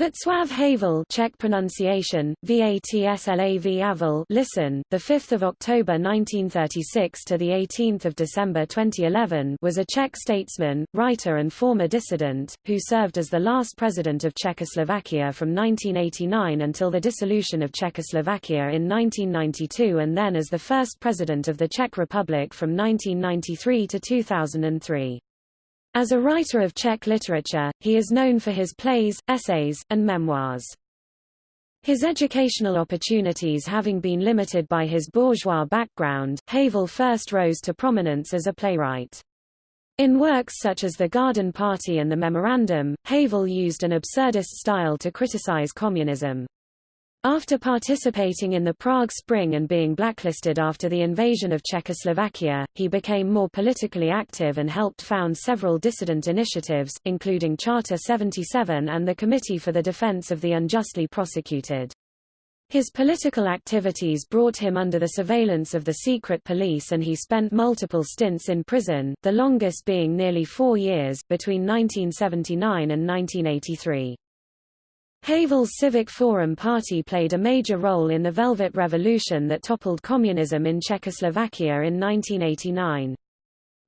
Václav Havel Czech pronunciation, Vatslav listen, the 5th of October 1936 to the 18th of December 2011 was a Czech statesman, writer and former dissident, who served as the last president of Czechoslovakia from 1989 until the dissolution of Czechoslovakia in 1992 and then as the first president of the Czech Republic from 1993 to 2003. As a writer of Czech literature, he is known for his plays, essays, and memoirs. His educational opportunities having been limited by his bourgeois background, Havel first rose to prominence as a playwright. In works such as The Garden Party and The Memorandum, Havel used an absurdist style to criticize communism. After participating in the Prague Spring and being blacklisted after the invasion of Czechoslovakia, he became more politically active and helped found several dissident initiatives, including Charter 77 and the Committee for the Defense of the Unjustly Prosecuted. His political activities brought him under the surveillance of the secret police and he spent multiple stints in prison, the longest being nearly four years, between 1979 and 1983. Havel's Civic Forum party played a major role in the Velvet Revolution that toppled communism in Czechoslovakia in 1989.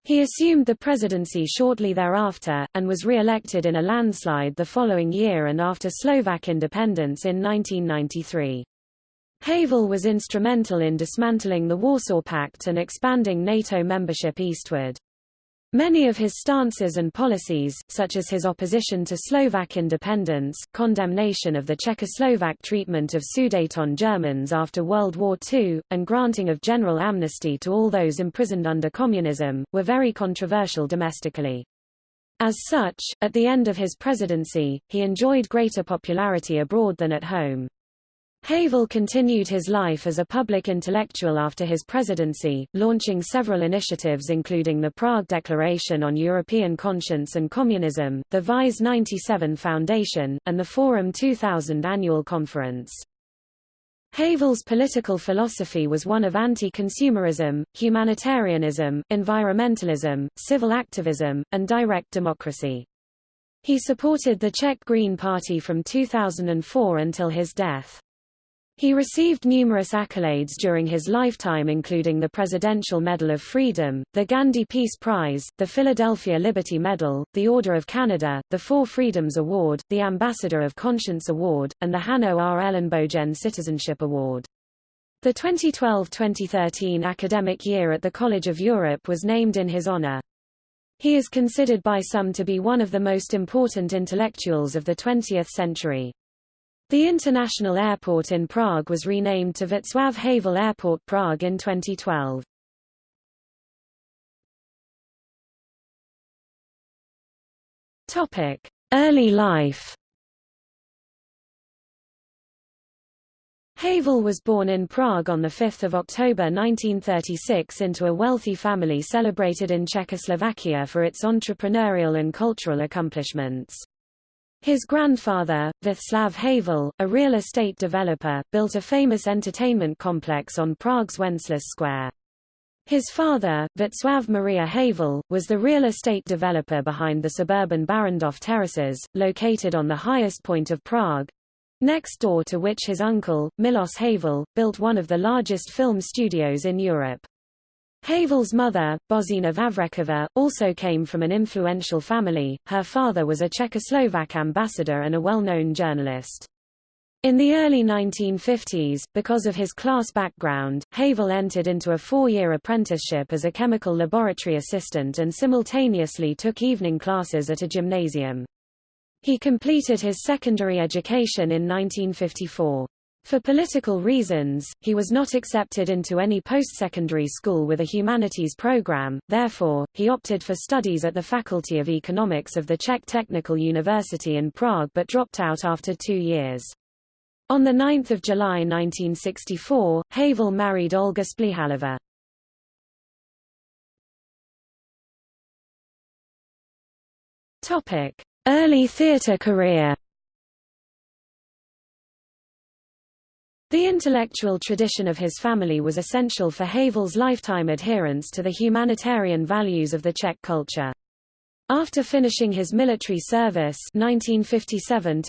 He assumed the presidency shortly thereafter, and was re-elected in a landslide the following year and after Slovak independence in 1993. Havel was instrumental in dismantling the Warsaw Pact and expanding NATO membership eastward. Many of his stances and policies, such as his opposition to Slovak independence, condemnation of the Czechoslovak treatment of Sudeten Germans after World War II, and granting of general amnesty to all those imprisoned under communism, were very controversial domestically. As such, at the end of his presidency, he enjoyed greater popularity abroad than at home. Havel continued his life as a public intellectual after his presidency, launching several initiatives including the Prague Declaration on European Conscience and Communism, the VIZE 97 Foundation, and the Forum 2000 annual conference. Havel's political philosophy was one of anti-consumerism, humanitarianism, environmentalism, civil activism, and direct democracy. He supported the Czech Green Party from 2004 until his death. He received numerous accolades during his lifetime including the Presidential Medal of Freedom, the Gandhi Peace Prize, the Philadelphia Liberty Medal, the Order of Canada, the Four Freedoms Award, the Ambassador of Conscience Award, and the Hanno R. Ellenbogen Citizenship Award. The 2012-2013 academic year at the College of Europe was named in his honor. He is considered by some to be one of the most important intellectuals of the 20th century. The international airport in Prague was renamed to Václav Havel Airport Prague in 2012. Topic: Early life. Havel was born in Prague on 5 October 1936 into a wealthy family celebrated in Czechoslovakia for its entrepreneurial and cultural accomplishments. His grandfather, Václav Havel, a real estate developer, built a famous entertainment complex on Prague's Wenceslas Square. His father, Václav Maria Havel, was the real estate developer behind the suburban Barrandov terraces, located on the highest point of Prague, next door to which his uncle, Milos Havel, built one of the largest film studios in Europe. Havel's mother, Božena Vavrečková, also came from an influential family. Her father was a Czechoslovak ambassador and a well-known journalist. In the early 1950s, because of his class background, Havel entered into a four-year apprenticeship as a chemical laboratory assistant and simultaneously took evening classes at a gymnasium. He completed his secondary education in 1954. For political reasons, he was not accepted into any post-secondary school with a humanities program, therefore, he opted for studies at the Faculty of Economics of the Czech Technical University in Prague but dropped out after two years. On 9 July 1964, Havel married Olga Splihalova. Early theatre career The intellectual tradition of his family was essential for Havel's lifetime adherence to the humanitarian values of the Czech culture. After finishing his military service 1957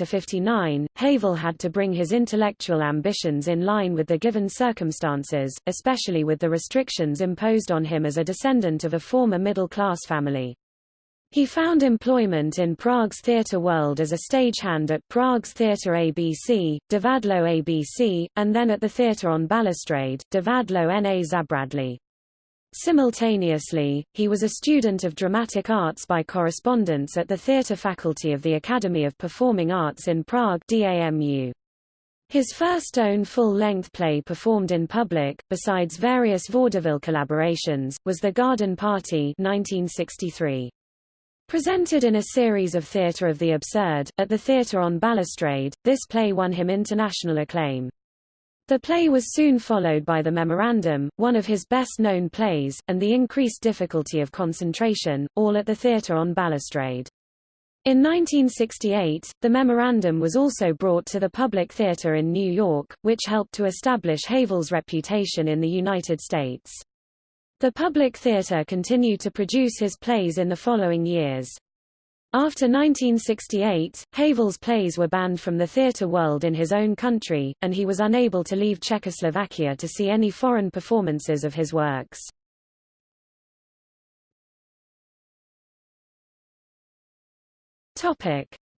Havel had to bring his intellectual ambitions in line with the given circumstances, especially with the restrictions imposed on him as a descendant of a former middle-class family. He found employment in Prague's theatre world as a stagehand at Prague's Theatre ABC, Divadlo ABC, and then at the Theatre on Balustrade, Divadlo na Zabradlí. Simultaneously, he was a student of dramatic arts by correspondence at the theatre faculty of the Academy of Performing Arts in Prague DAMU. His first own full-length play performed in public, besides various vaudeville collaborations, was The Garden Party 1963. Presented in a series of Theatre of the Absurd, at the Theatre on Balustrade, this play won him international acclaim. The play was soon followed by The Memorandum, one of his best-known plays, and The Increased Difficulty of Concentration, all at the Theatre on Balustrade. In 1968, The Memorandum was also brought to the Public Theatre in New York, which helped to establish Havel's reputation in the United States. The Public Theatre continued to produce his plays in the following years. After 1968, Havel's plays were banned from the theatre world in his own country, and he was unable to leave Czechoslovakia to see any foreign performances of his works.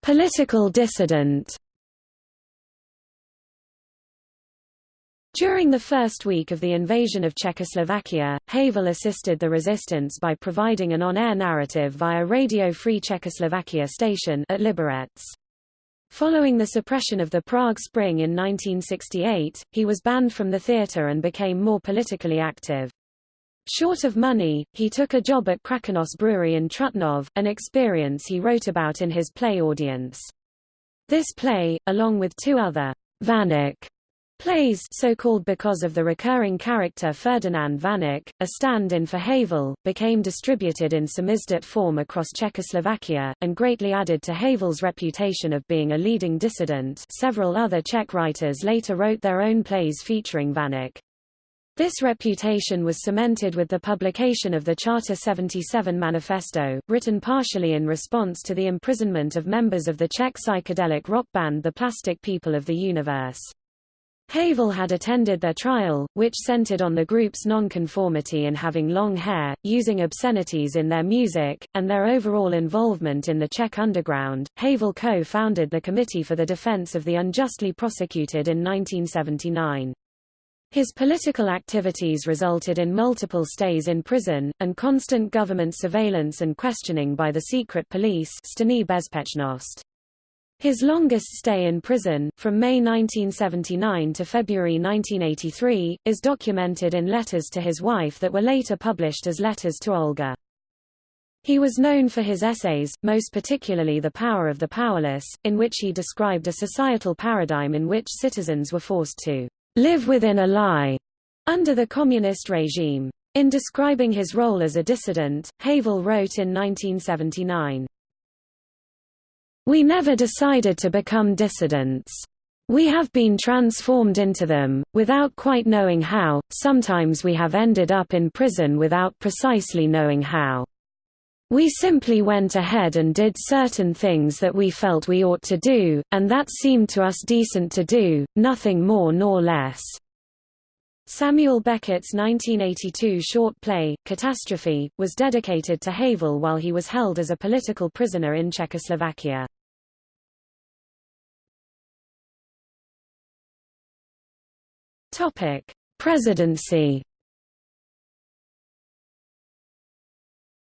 Political dissident During the first week of the invasion of Czechoslovakia, Havel assisted the resistance by providing an on-air narrative via Radio Free Czechoslovakia station at Liberec. Following the suppression of the Prague Spring in 1968, he was banned from the theatre and became more politically active. Short of money, he took a job at Krakonoš Brewery in Trutnov, an experience he wrote about in his play Audience. This play, along with two other Vaněk Plays so called because of the recurring character Ferdinand Vaněk, a stand-in for Havel, became distributed in samizdat form across Czechoslovakia, and greatly added to Havel's reputation of being a leading dissident several other Czech writers later wrote their own plays featuring Vaněk. This reputation was cemented with the publication of the Charter 77 Manifesto, written partially in response to the imprisonment of members of the Czech psychedelic rock band The Plastic People of the Universe. Havel had attended their trial, which centered on the group's nonconformity in having long hair, using obscenities in their music, and their overall involvement in the Czech underground. Havel co-founded the Committee for the Defense of the Unjustly Prosecuted in 1979. His political activities resulted in multiple stays in prison, and constant government surveillance and questioning by the secret police his longest stay in prison, from May 1979 to February 1983, is documented in letters to his wife that were later published as letters to Olga. He was known for his essays, most particularly The Power of the Powerless, in which he described a societal paradigm in which citizens were forced to live within a lie under the communist regime. In describing his role as a dissident, Havel wrote in 1979, we never decided to become dissidents. We have been transformed into them, without quite knowing how, sometimes we have ended up in prison without precisely knowing how. We simply went ahead and did certain things that we felt we ought to do, and that seemed to us decent to do, nothing more nor less. Samuel Beckett's 1982 short play, Catastrophe, was dedicated to Havel while he was held as a political prisoner in Czechoslovakia. Topic: Presidency.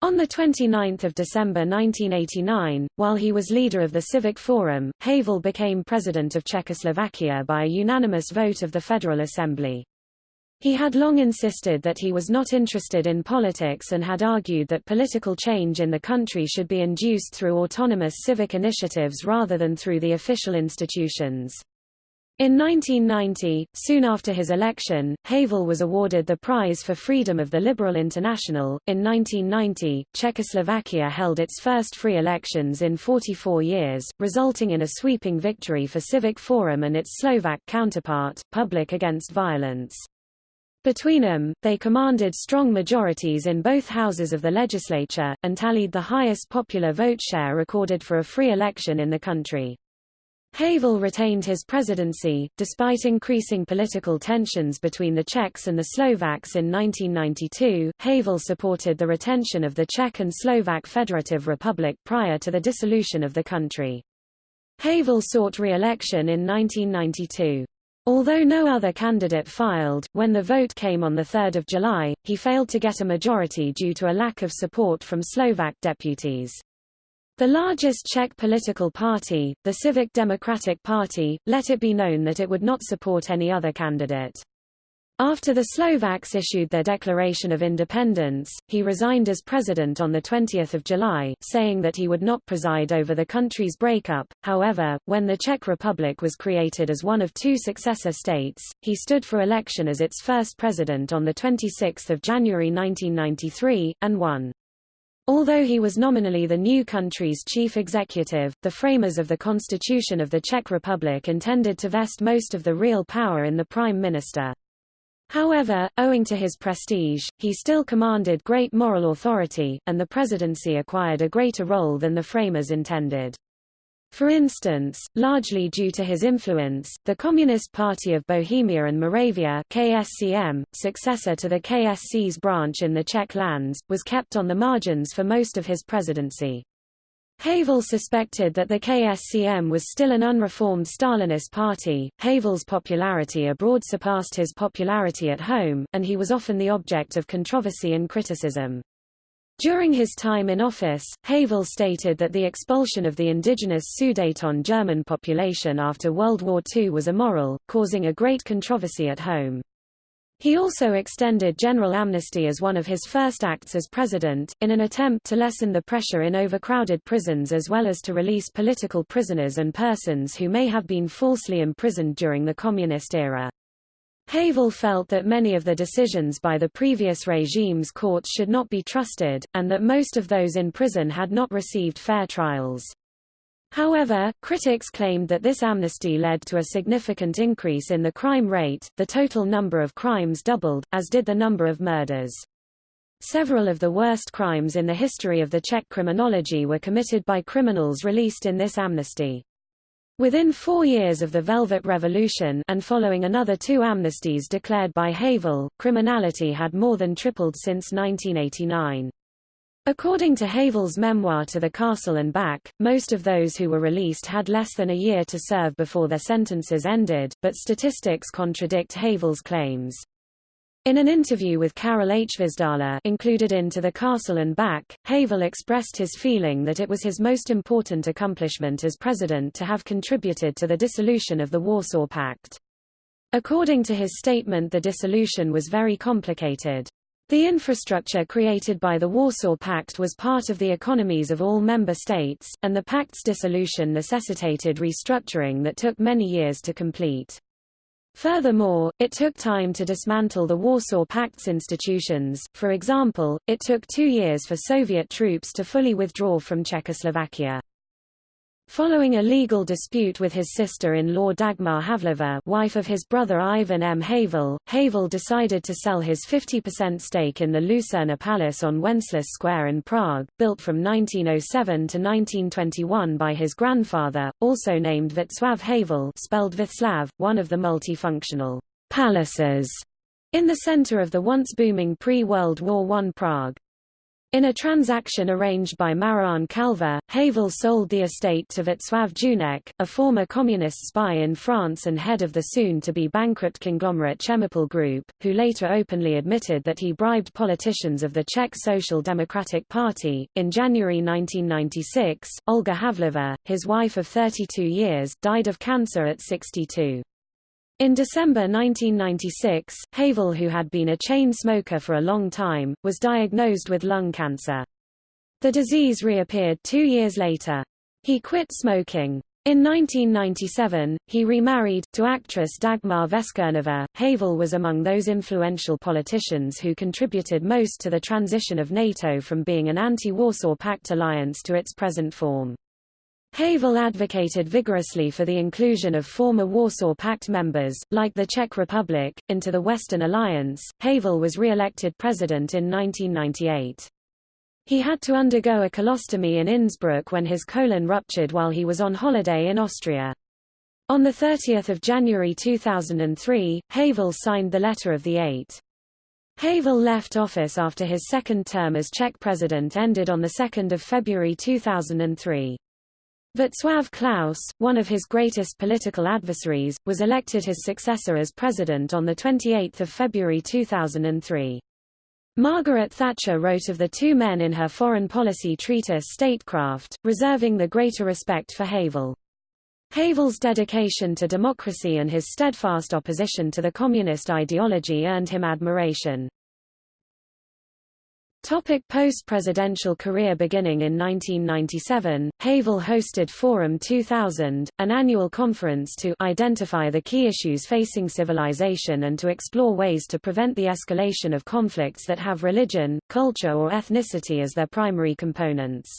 On 29 December 1989, while he was leader of the Civic Forum, Havel became president of Czechoslovakia by a unanimous vote of the Federal Assembly. He had long insisted that he was not interested in politics and had argued that political change in the country should be induced through autonomous civic initiatives rather than through the official institutions. In 1990, soon after his election, Havel was awarded the Prize for Freedom of the Liberal International. In 1990, Czechoslovakia held its first free elections in 44 years, resulting in a sweeping victory for Civic Forum and its Slovak counterpart, Public Against Violence. Between them, they commanded strong majorities in both houses of the legislature, and tallied the highest popular vote share recorded for a free election in the country. Havel retained his presidency, despite increasing political tensions between the Czechs and the Slovaks in 1992. Havel supported the retention of the Czech and Slovak Federative Republic prior to the dissolution of the country. Havel sought re-election in 1992. Although no other candidate filed, when the vote came on 3 July, he failed to get a majority due to a lack of support from Slovak deputies. The largest Czech political party, the Civic Democratic Party, let it be known that it would not support any other candidate. After the Slovaks issued their declaration of independence, he resigned as president on 20 July, saying that he would not preside over the country's breakup. However, when the Czech Republic was created as one of two successor states, he stood for election as its first president on 26 January 1993, and won. Although he was nominally the new country's chief executive, the framers of the Constitution of the Czech Republic intended to vest most of the real power in the prime minister. However, owing to his prestige, he still commanded great moral authority, and the presidency acquired a greater role than the framers intended. For instance, largely due to his influence, the Communist Party of Bohemia and Moravia KSCM, successor to the KSC's branch in the Czech lands, was kept on the margins for most of his presidency. Havel suspected that the KSCM was still an unreformed Stalinist party. Havel's popularity abroad surpassed his popularity at home, and he was often the object of controversy and criticism. During his time in office, Havel stated that the expulsion of the indigenous Sudeten German population after World War II was immoral, causing a great controversy at home. He also extended general amnesty as one of his first acts as president, in an attempt to lessen the pressure in overcrowded prisons as well as to release political prisoners and persons who may have been falsely imprisoned during the communist era. Havel felt that many of the decisions by the previous regime's courts should not be trusted, and that most of those in prison had not received fair trials. However, critics claimed that this amnesty led to a significant increase in the crime rate, the total number of crimes doubled, as did the number of murders. Several of the worst crimes in the history of the Czech criminology were committed by criminals released in this amnesty. Within four years of the Velvet Revolution and following another two amnesties declared by Havel, criminality had more than tripled since 1989. According to Havel's memoir To the Castle and Back, most of those who were released had less than a year to serve before their sentences ended, but statistics contradict Havel's claims. In an interview with Karel Hvížďala included into The Castle and Back, Havel expressed his feeling that it was his most important accomplishment as president to have contributed to the dissolution of the Warsaw Pact. According to his statement the dissolution was very complicated. The infrastructure created by the Warsaw Pact was part of the economies of all member states, and the pact's dissolution necessitated restructuring that took many years to complete. Furthermore, it took time to dismantle the Warsaw Pact's institutions, for example, it took two years for Soviet troops to fully withdraw from Czechoslovakia. Following a legal dispute with his sister-in-law Dagmar Havlova wife of his brother Ivan M. Havel, Havel decided to sell his 50% stake in the Lucerna Palace on Wenceslas Square in Prague, built from 1907 to 1921 by his grandfather, also named Václav Havel spelled Vitslav, one of the multifunctional palaces in the center of the once booming pre-World War I Prague. In a transaction arranged by Marián Čalfa, Havel sold the estate to Václav Junek, a former communist spy in France and head of the soon-to-be bankrupt conglomerate Chemapol Group, who later openly admitted that he bribed politicians of the Czech Social Democratic Party. In January 1996, Olga Havlova, his wife of 32 years, died of cancer at 62. In December 1996, Havel who had been a chain smoker for a long time, was diagnosed with lung cancer. The disease reappeared two years later. He quit smoking. In 1997, he remarried, to actress Dagmar Veskernova. Havel was among those influential politicians who contributed most to the transition of NATO from being an anti-Warsaw Pact alliance to its present form. Havel advocated vigorously for the inclusion of former Warsaw Pact members, like the Czech Republic, into the Western Alliance. Havel was re-elected president in 1998. He had to undergo a colostomy in Innsbruck when his colon ruptured while he was on holiday in Austria. On 30 January 2003, Havel signed the Letter of the Eight. Havel left office after his second term as Czech president ended on 2 February 2003. Václav Klaus, one of his greatest political adversaries, was elected his successor as president on 28 February 2003. Margaret Thatcher wrote of the two men in her foreign policy treatise Statecraft, reserving the greater respect for Havel. Havel's dedication to democracy and his steadfast opposition to the communist ideology earned him admiration. Topic post-presidential career Beginning in 1997, Havel hosted Forum 2000, an annual conference to identify the key issues facing civilization and to explore ways to prevent the escalation of conflicts that have religion, culture or ethnicity as their primary components.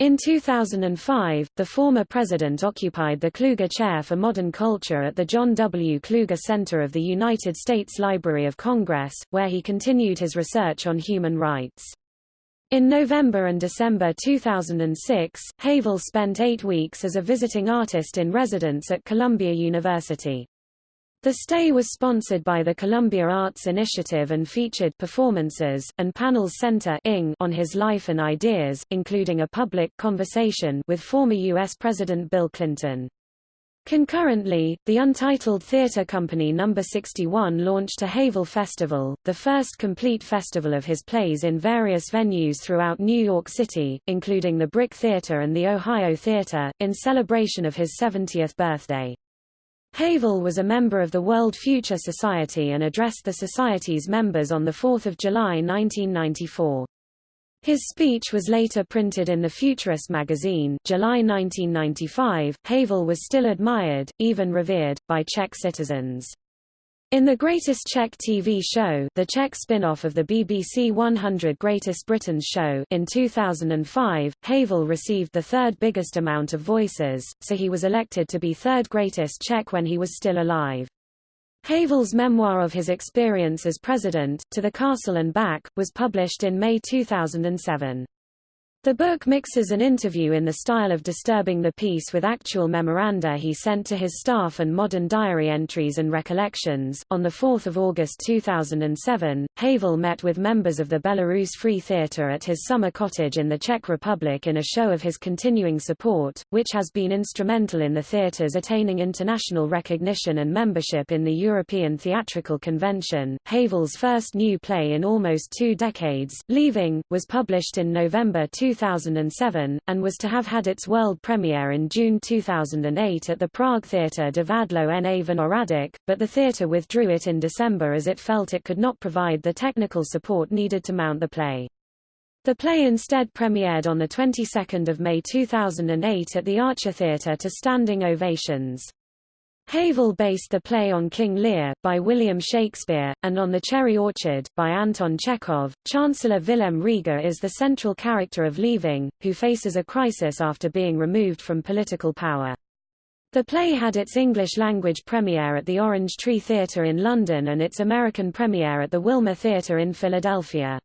In 2005, the former president occupied the Kluge Chair for Modern Culture at the John W. Kluge Center of the United States Library of Congress, where he continued his research on human rights. In November and December 2006, Havel spent eight weeks as a visiting artist in residence at Columbia University. The stay was sponsored by the Columbia Arts Initiative and featured performances, and panels center on his life and ideas, including a public conversation with former U.S. President Bill Clinton. Concurrently, the Untitled Theatre Company No. 61 launched a Havel Festival, the first complete festival of his plays in various venues throughout New York City, including the Brick Theatre and the Ohio Theatre, in celebration of his 70th birthday. Havel was a member of the World Future Society and addressed the Society's members on 4 July 1994. His speech was later printed in the Futurist magazine July 1995. Havel was still admired, even revered, by Czech citizens. In The Greatest Czech TV Show the Czech spin-off of the BBC 100 Greatest Britons show in 2005, Havel received the third biggest amount of voices, so he was elected to be third greatest Czech when he was still alive. Havel's memoir of his experience as president, To the Castle and Back, was published in May 2007. The book mixes an interview in the style of Disturbing the Peace with actual memoranda he sent to his staff and modern diary entries and recollections. On 4 August 2007, Havel met with members of the Belarus Free Theatre at his summer cottage in the Czech Republic in a show of his continuing support, which has been instrumental in the theatre's attaining international recognition and membership in the European Theatrical Convention. Havel's first new play in almost two decades, Leaving, was published in November 2007 2007, and was to have had its world premiere in June 2008 at the Prague Theatre Divadlo na Vinohradech, but the theatre withdrew it in December as it felt it could not provide the technical support needed to mount the play. The play instead premiered on the 22nd of May 2008 at the Archa Theatre to standing ovations. Havel based the play on King Lear, by William Shakespeare, and on The Cherry Orchard, by Anton Chekhov. Chancellor Vilém Rieger is the central character of Leaving, who faces a crisis after being removed from political power. The play had its English-language premiere at the Orange Tree Theatre in London and its American premiere at the Wilma Theatre in Philadelphia.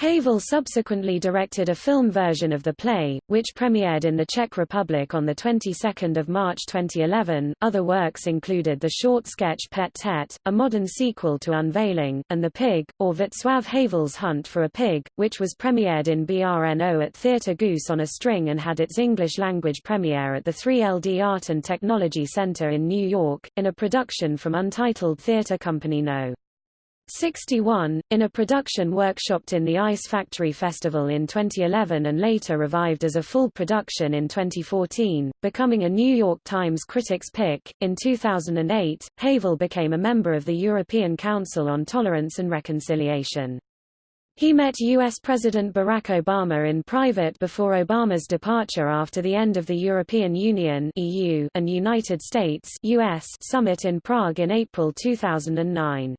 Havel subsequently directed a film version of the play, which premiered in the Czech Republic on the 22nd of March 2011. Other works included the short sketch Pet Tet, a modern sequel to Unveiling, and The Pig, or Václav Havel's Hunt for a Pig, which was premiered in BRNO at Theatre Goose on a String and had its English-language premiere at the 3LD Art and Technology Center in New York, in a production from Untitled Theatre Company No. 61, in a production workshopped in the Ice Factory Festival in 2011 and later revived as a full production in 2014, becoming a New York Times Critics' Pick. In 2008, Havel became a member of the European Council on Tolerance and Reconciliation. He met U.S. President Barack Obama in private before Obama's departure after the end of the European Union EU and United States US summit in Prague in April 2009.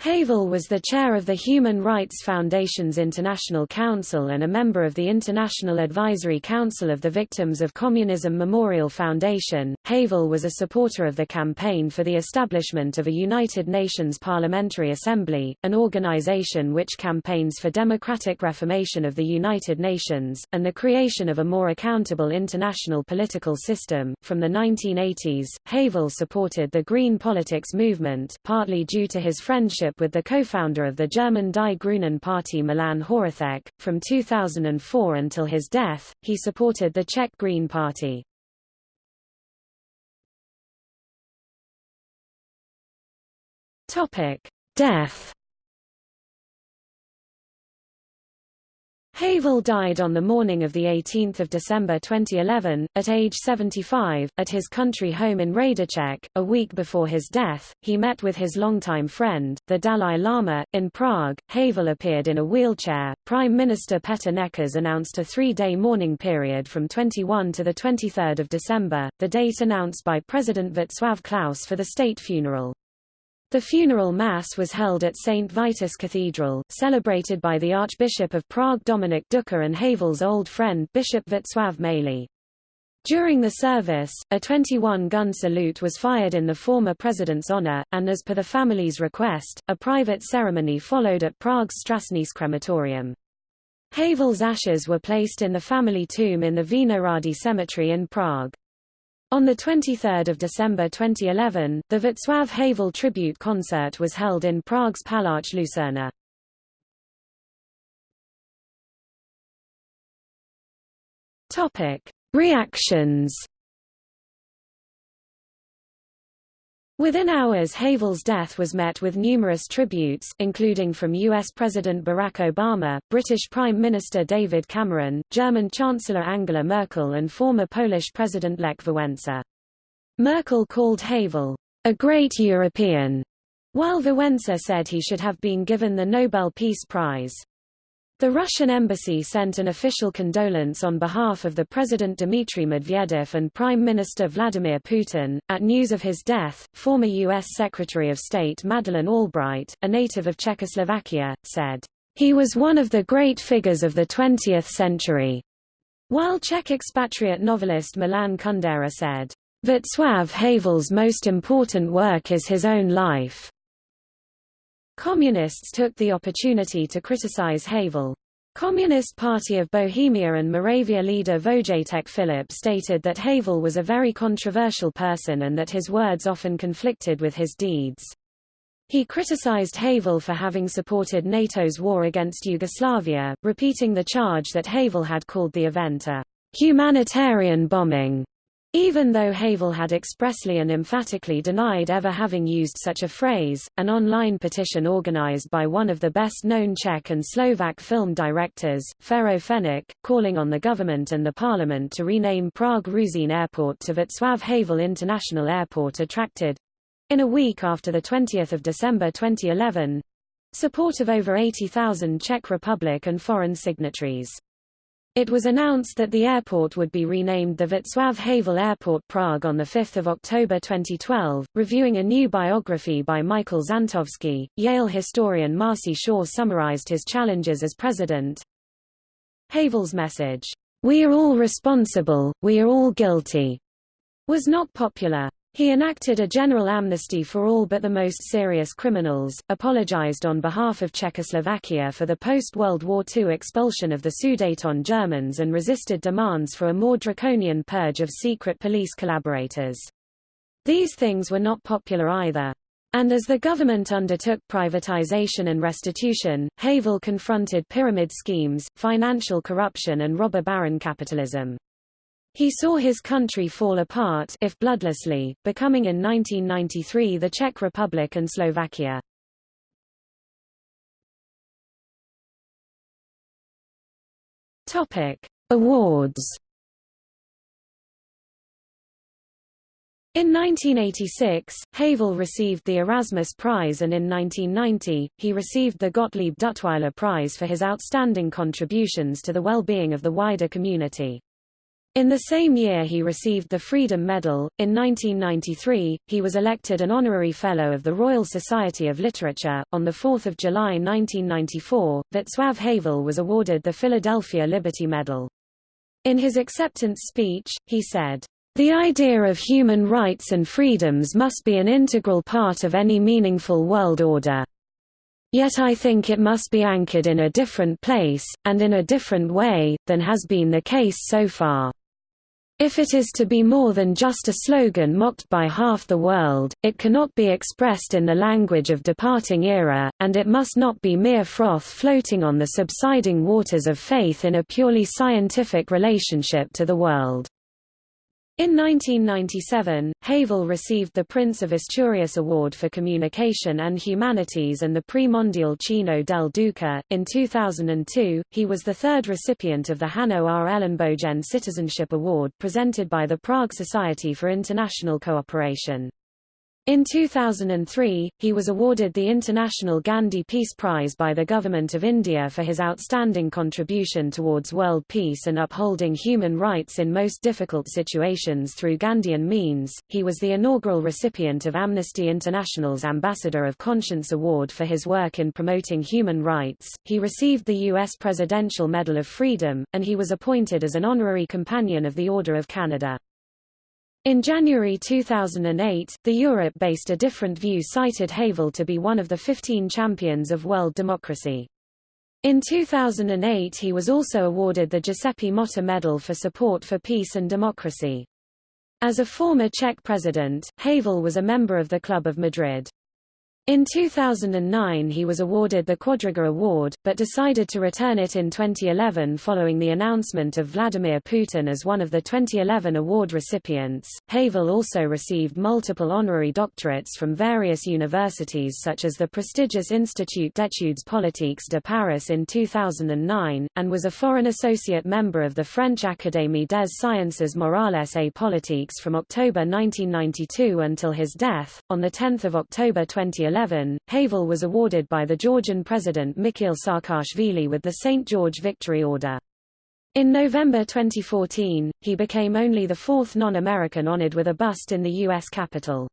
Havel was the chair of the Human Rights Foundation's International Council and a member of the International Advisory Council of the Victims of Communism Memorial Foundation. Havel was a supporter of the campaign for the establishment of a United Nations Parliamentary Assembly, an organization which campaigns for democratic reformation of the United Nations, and the creation of a more accountable international political system. From the 1980s, Havel supported the Green Politics movement, partly due to his friendship with the co-founder of the German Die Grünen Party Milan Horáček. From 2004 until his death, he supported the Czech Green Party. Topic: Death Havel died on the morning of 18 December 2011, at age 75, at his country home in Hrádeček. A week before his death, he met with his longtime friend, the Dalai Lama, in Prague. Havel appeared in a wheelchair. Prime Minister Petr Nečas announced a three-day mourning period from 21 to 23 December, the date announced by President Václav Klaus for the state funeral. The funeral mass was held at St. Vitus Cathedral, celebrated by the Archbishop of Prague Dominik Duka and Havel's old friend Bishop Václav Malý. During the service, a 21-gun salute was fired in the former president's honor, and as per the family's request, a private ceremony followed at Prague's Strašnice crematorium. Havel's ashes were placed in the family tomb in the Vinohrady Cemetery in Prague. On 23 December 2011, the Václav Havel tribute concert was held in Prague's Palác Lucerna. Reactions Within hours Havel's death was met with numerous tributes, including from U.S. President Barack Obama, British Prime Minister David Cameron, German Chancellor Angela Merkel and former Polish President Lech Wałęsa. Merkel called Havel, a great European, while Wałęsa said he should have been given the Nobel Peace Prize. The Russian embassy sent an official condolence on behalf of the President Dmitry Medvedev and Prime Minister Vladimir Putin. At news of his death, former U.S. Secretary of State Madeleine Albright, a native of Czechoslovakia, said, He was one of the great figures of the 20th century. While Czech expatriate novelist Milan Kundera said, Václav Havel's most important work is his own life. Communists took the opportunity to criticize Havel. Communist Party of Bohemia and Moravia leader Vojtěch Filip stated that Havel was a very controversial person and that his words often conflicted with his deeds. He criticized Havel for having supported NATO's war against Yugoslavia, repeating the charge that Havel had called the event a humanitarian bombing. Even though Havel had expressly and emphatically denied ever having used such a phrase, an online petition organized by one of the best-known Czech and Slovak film directors, Fero Fenič, calling on the government and the parliament to rename Prague Ruzyně Airport to Václav Havel International Airport attracted—in a week after 20 December 2011—support of over 80,000 Czech Republic and foreign signatories. It was announced that the airport would be renamed the Václav Havel Airport Prague on 5 October 2012. Reviewing a new biography by Michael Zantovsky, Yale historian Marci Shore summarized his challenges as president. Havel's message, We are all responsible, we are all guilty, was not popular. He enacted a general amnesty for all but the most serious criminals, apologized on behalf of Czechoslovakia for the post-World War II expulsion of the Sudeten Germans and resisted demands for a more draconian purge of secret police collaborators. These things were not popular either. And as the government undertook privatization and restitution, Havel confronted pyramid schemes, financial corruption and robber baron capitalism. He saw his country fall apart if bloodlessly, becoming in 1993 the Czech Republic and Slovakia. Topic: Awards. In 1986, Havel received the Erasmus Prize and in 1990, he received the Gottlieb Duttweiler Prize for his outstanding contributions to the well-being of the wider community. In the same year he received the Freedom Medal. In 1993, he was elected an honorary fellow of the Royal Society of Literature. On 4 July 1994, Václav Havel was awarded the Philadelphia Liberty Medal. In his acceptance speech, he said, the idea of human rights and freedoms must be an integral part of any meaningful world order. Yet I think it must be anchored in a different place, and in a different way, than has been the case so far. If it is to be more than just a slogan mocked by half the world, it cannot be expressed in the language of departing era, and it must not be mere froth floating on the subsiding waters of faith in a purely scientific relationship to the world. In 1997, Havel received the Prince of Asturias Award for Communication and Humanities and the Prix Mondial Cino del Duca. In 2002, he was the third recipient of the Hanno R. Ellenbogen Citizenship Award presented by the Prague Society for International Cooperation. In 2003, he was awarded the International Gandhi Peace Prize by the Government of India for his outstanding contribution towards world peace and upholding human rights in most difficult situations through Gandhian means. He was the inaugural recipient of Amnesty International's Ambassador of Conscience Award for his work in promoting human rights. He received the U.S. Presidential Medal of Freedom, and he was appointed as an honorary companion of the Order of Canada. In January 2008, the Europe-based A Different View cited Havel to be one of the 15 champions of world democracy. In 2008 he was also awarded the Giuseppe Motta Medal for support for peace and democracy. As a former Czech president, Havel was a member of the Club of Madrid. In 2009 he was awarded the Quadriga Award, but decided to return it in 2011 following the announcement of Vladimir Putin as one of the 2011 award recipients. Havel also received multiple honorary doctorates from various universities such as the prestigious Institut d'études politiques de Paris in 2009, and was a foreign associate member of the French Académie des Sciences Morales et Politiques from October 1992 until his death. On 10 October 2011 2011, Havel was awarded by the Georgian President Mikhail Saakashvili with the St. George Victory Order. In November 2014, he became only the fourth non-American honored with a bust in the U.S. Capitol.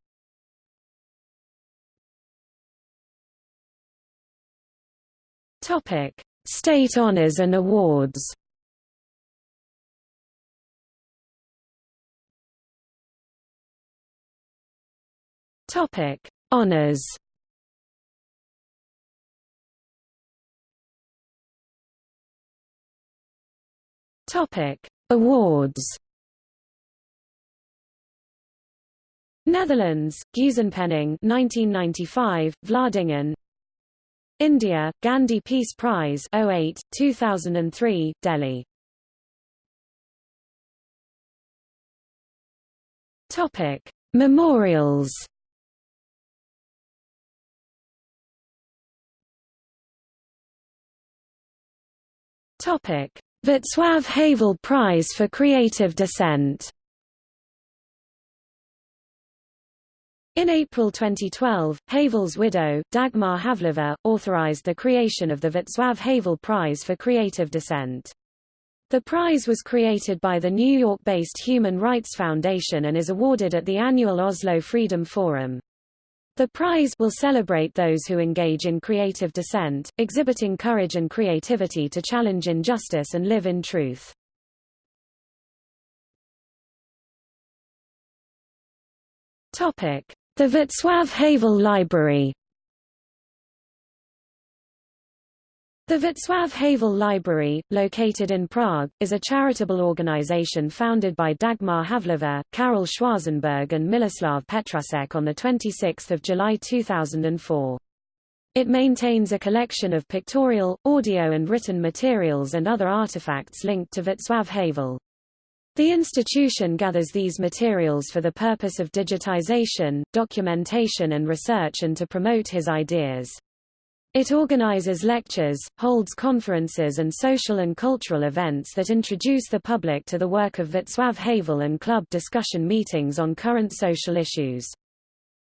Topic: State honors and awards. Topic: Honors. Topic: Awards. Netherlands, Geuzenpenning 1995, Vlaardingen. India, Gandhi Peace Prize 08, 2003, Delhi. Topic: Memorials. Topic: Václav Havel Prize for Creative Dissent In April 2012, Havel's widow, Dagmar Havlova, authorized the creation of the Václav Havel Prize for Creative Dissent. The prize was created by the New York-based Human Rights Foundation and is awarded at the annual Oslo Freedom Forum. The prize will celebrate those who engage in creative dissent, exhibiting courage and creativity to challenge injustice and live in truth. Topic: The Václav Havel Library The Václav Havel Library, located in Prague, is a charitable organization founded by Dagmar Havlova, Karel Schwarzenberg and Miloslav Petrasek on 26 July 2004. It maintains a collection of pictorial, audio and written materials and other artifacts linked to Václav Havel. The institution gathers these materials for the purpose of digitization, documentation and research and to promote his ideas. It organizes lectures, holds conferences and social and cultural events that introduce the public to the work of Václav Havel and club discussion meetings on current social issues.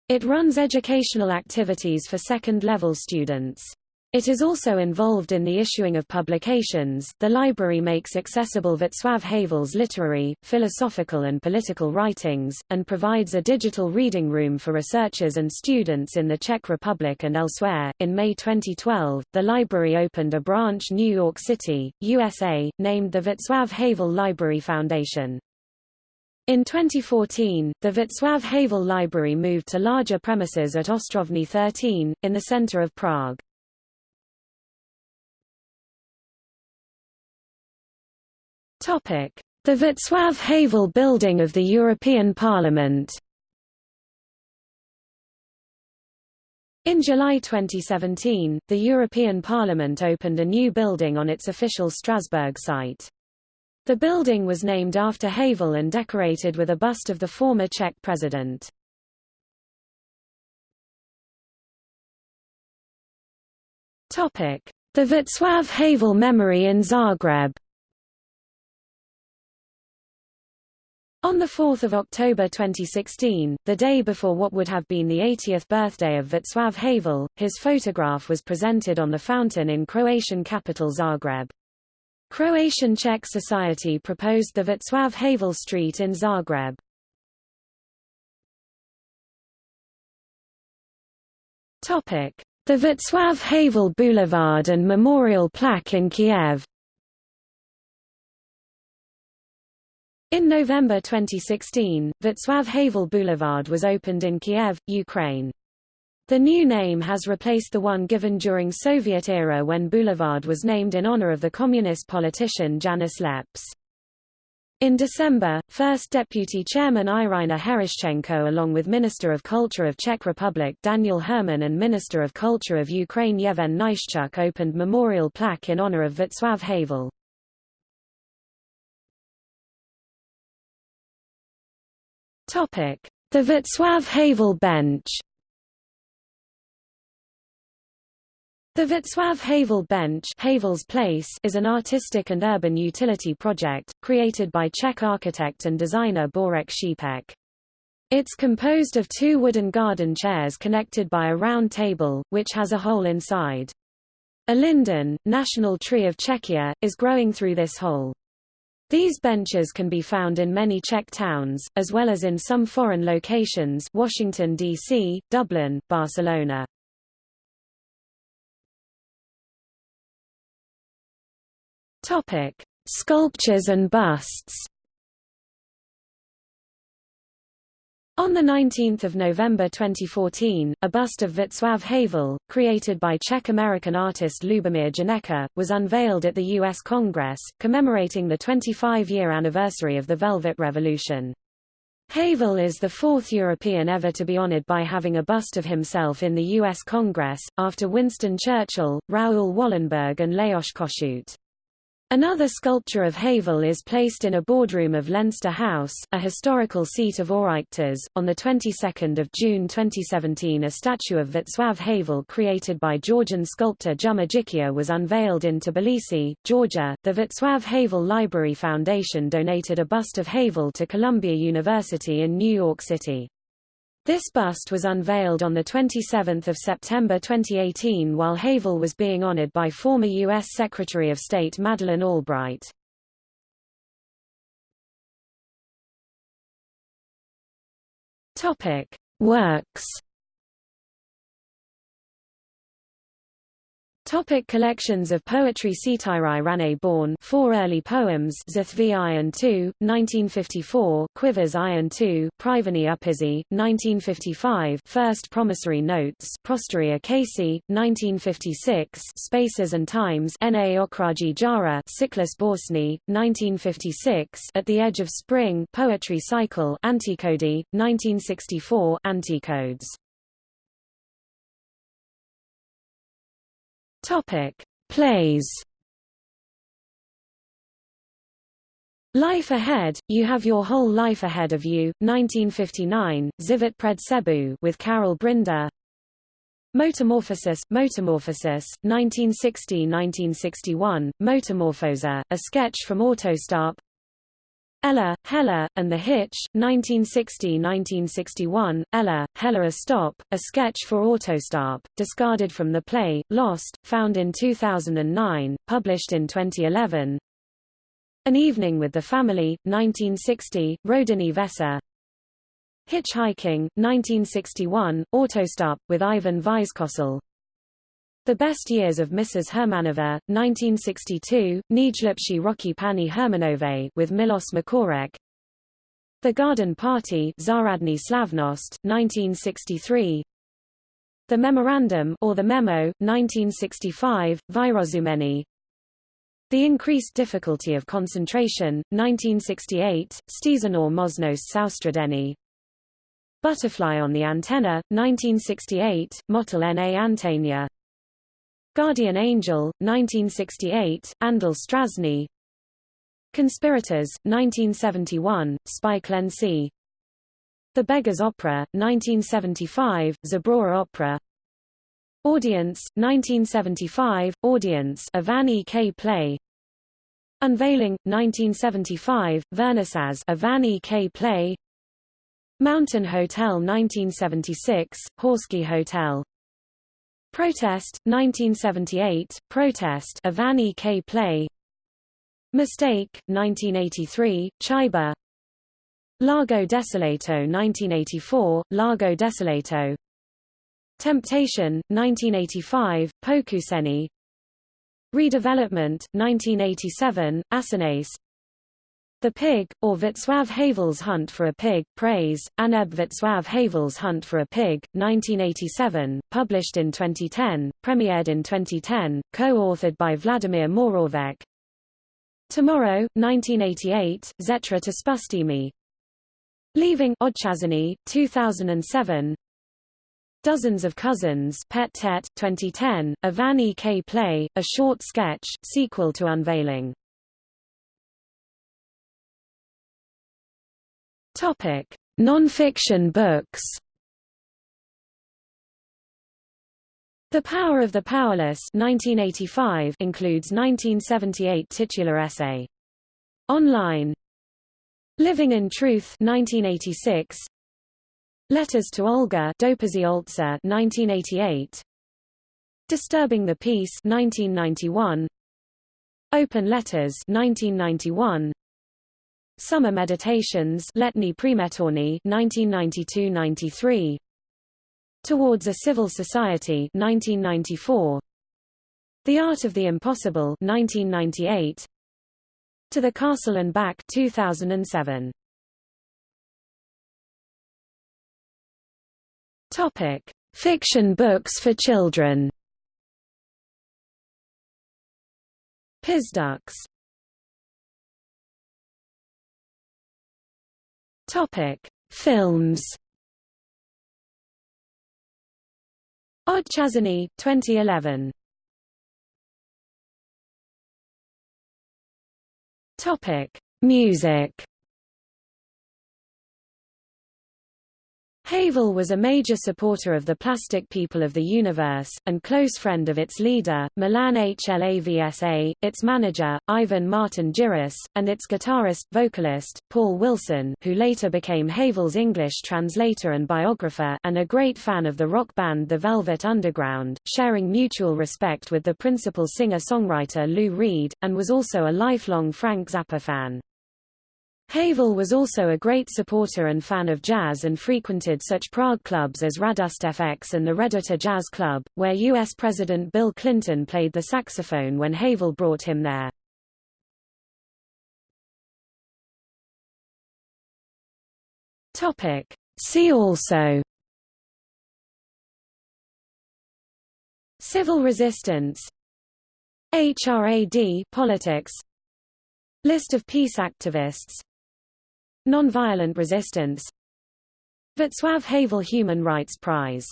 It runs educational activities for second-level students. It is also involved in the issuing of publications. The library makes accessible Václav Havel's literary, philosophical and political writings, and provides a digital reading room for researchers and students in the Czech Republic and elsewhere. In May 2012, the library opened a branch New York City, USA, named the Václav Havel Library Foundation. In 2014, the Václav Havel Library moved to larger premises at Ostrovny 13, in the center of Prague. The Václav Havel Building of the European Parliament In July 2017, the European Parliament opened a new building on its official Strasbourg site. The building was named after Havel and decorated with a bust of the former Czech president. The Václav Havel Memory in Zagreb On 4 October 2016, the day before what would have been the 80th birthday of Václav Havel, his photograph was presented on the fountain in Croatian capital Zagreb. Croatian Czech Society proposed the Václav Havel Street in Zagreb. The Václav Havel Boulevard and Memorial Plaque in Kiev In November 2016, Václav Havel Boulevard was opened in Kiev, Ukraine. The new name has replaced the one given during Soviet era when Boulevard was named in honor of the communist politician Janis Leps. In December, First Deputy Chairman Iryna Herashchenko along with Minister of Culture of Czech Republic Daniel Herman and Minister of Culture of Ukraine Yevhen Nyshchuk opened memorial plaque in honor of Václav Havel. The Václav Havel Bench The Václav Havel Bench Havel's Place is an artistic and urban utility project, created by Czech architect and designer Bořek Šípek. It's composed of two wooden garden chairs connected by a round table, which has a hole inside. A linden, national tree of Czechia, is growing through this hole. These benches can be found in many Czech towns, as well as in some foreign locations Washington, D.C., Dublin, Barcelona. Sculptures and busts On 19 November 2014, a bust of Václav Havel, created by Czech-American artist Lubomír Janecký, was unveiled at the U.S. Congress, commemorating the 25-year anniversary of the Velvet Revolution. Havel is the fourth European ever to be honored by having a bust of himself in the U.S. Congress, after Winston Churchill, Raoul Wallenberg and Lajos Kossuth. Another sculpture of Havel is placed in a boardroom of Leinster House, a historical seat of Oireachtas. On the 22nd of June 2017, a statue of Václav Havel created by Georgian sculptor Juma Jikia was unveiled in Tbilisi, Georgia. The Václav Havel Library Foundation donated a bust of Havel to Columbia University in New York City. This bust was unveiled on 27 September 2018 while Havel was being honored by former U.S. Secretary of State Madeleine Albright. Works Topic collections of poetry Cetirai Rane born Four early poems Zathvi Iron 2, 1954 Quivers Iron 2, Privani Upizi, 1955 First Promissory Notes Prosteria Casey, 1956 Spaces and Times N.A. Okraji Jara Cyclus Borsny, 1956 At the Edge of Spring Poetry Cycle Anticody, 1964 Anticodes Topic: Plays. Life Ahead, You Have Your Whole Life Ahead of You, 1959, Zivit Pred Sebu with Karel Brynda. Motomorphosis, Motomorphosis, 1960-1961, Motomorfóza, a sketch from Autostop. Ella, Hella, and the Hitch, 1960–1961, Ella, Hella A Stop, a sketch for Autostop, discarded from the play, Lost, found in 2009, published in 2011. An Evening with the Family, 1960, Rodinný večer. Hitchhiking, 1961, Autostop, with Ivan Vyskočil. The Best Years of Mrs. Hermanova, 1962, Nejlepší Rocky Pani Hermanové with Miloš Macourek. The Garden Party Záhradní Slavnost, 1963. The Memorandum or the Memo, 1965, Vyrozumení. The Increased Difficulty of Concentration, 1968, Stížená možnost soustředění. Butterfly on the Antenna, 1968, Motel na Antenia. Guardian Angel, 1968, Anděl strážný Conspirators, 1971, Spiklenci The Beggar's Opera, 1975, Zabrora Opera Audience, 1975, Audience E. K. play Unveiling, 1975, Vernissage a Van E. K. play Mountain Hotel 1976, Horský hotel Protest, 1978, Protest E. K. play Mistake, 1983, Chyba Largo Desolato 1984, Largo Desolato Temptation, 1985, Pokoušení Redevelopment, 1987, Asanace the Pig, or Václav Havel's Hunt for a Pig, Praise, Aneb Václav Havel's Hunt for a Pig, 1987, published in 2010, premiered in 2010, co-authored by Vladimír Morávek. Tomorrow, 1988, Zetra to Spustimi. Leaving Odchazany, 2007. Dozens of Cousins Pět tet, 2010, a Van E. K. play, a short sketch, sequel to Unveiling. Topic: Non-fiction books. The Power of the Powerless 1985 includes 1978 titular essay. Online. Living in Truth 1986. Letters to Olga Dopisy 1988. Disturbing the Peace 1991. Open Letters 1991. Summer Meditations Letní Přemetovny 1992-93 Towards a Civil Society 1994 The Art of the Impossible 1998 To the Castle and Back 2007 Topic. Fiction books for children. Pizducks Topic: Films. Odchazany, 2011. Topic: Music. Havel was a major supporter of the plastic people of the universe, and close friend of its leader, Milan Hlavsa, its manager, Ivan Martin Jirous, and its guitarist, vocalist, Paul Wilson who later became Havel's English translator and biographer and a great fan of the rock band The Velvet Underground, sharing mutual respect with the principal singer-songwriter Lou Reed, and was also a lifelong Frank Zappa fan. Havel was also a great supporter and fan of jazz and frequented such Prague clubs as Radost FX and the Reduta Jazz Club, where U.S. President Bill Clinton played the saxophone when Havel brought him there. Topic. See also Civil resistance HRAD politics List of peace activists Nonviolent resistance. Václav Havel Human Rights Prize